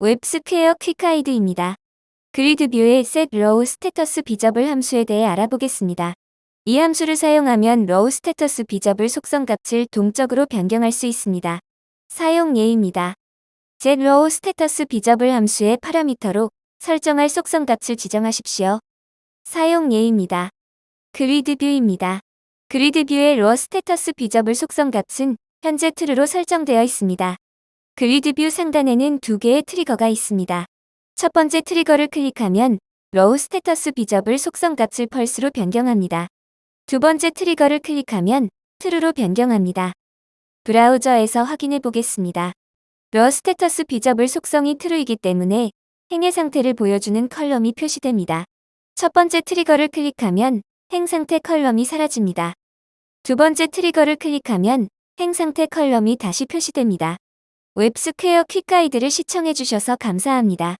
웹스퀘어 quick guide입니다. 그리드뷰의 set row status 비저블 함수에 대해 알아보겠습니다. 이 함수를 사용하면 row status visible 속성 값을 동적으로 변경할 수 있습니다. 사용 예입니다. get row status visible 함수의 파라미터로 설정할 속성 값을 지정하십시오. 사용 예입니다. 그리드뷰입니다. 그리드뷰의 row status 비저블 속성 값은 현재 true로 설정되어 있습니다. GridView 상단에는 두 개의 트리거가 있습니다. 첫 번째 트리거를 클릭하면 row status 비저블 속성 값을 펄스로 변경합니다. 두 번째 트리거를 클릭하면 true로 변경합니다. 브라우저에서 확인해 보겠습니다. row status visible 속성이 true이기 때문에 행의 상태를 보여주는 column이 표시됩니다. 첫 번째 트리거를 클릭하면 행 상태 column이 사라집니다. 두 번째 트리거를 클릭하면 행 상태 column이 다시 표시됩니다. 웹스퀘어 quick guide를 시청해주셔서 감사합니다.